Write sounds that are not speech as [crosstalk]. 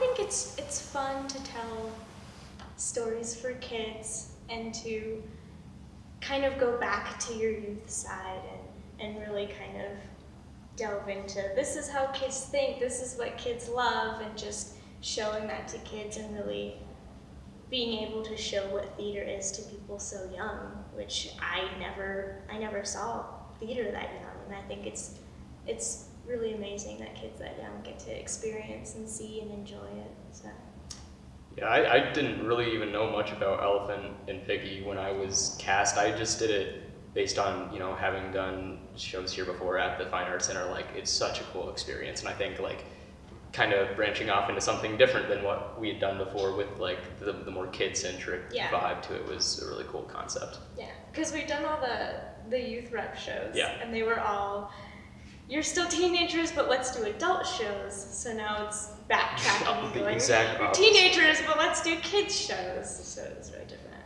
think it's it's fun to tell stories for kids and to kind of go back to your youth side and, and really kind of delve into this is how kids think, this is what kids love, and just showing that to kids and really being able to show what theater is to people so young, which I never I never saw theater that young, and I think it's it's really amazing that kids that young get to experience and see and enjoy it. So. Yeah, I, I didn't really even know much about Elephant and Piggie when I was cast. I just did it based on you know having done shows here before at the Fine Arts Center. Like it's such a cool experience, and I think like kind of branching off into something different than what we had done before with like the, the more kid centric Yeah. vibe to it was a really cool concept. Yeah, because we've done all the the youth rep shows, Yeah. and they were all you're still teenagers, but let's do adult shows. So now it's backtracking [laughs] going. exact You're teenagers, but let's do kids shows. So it's very different.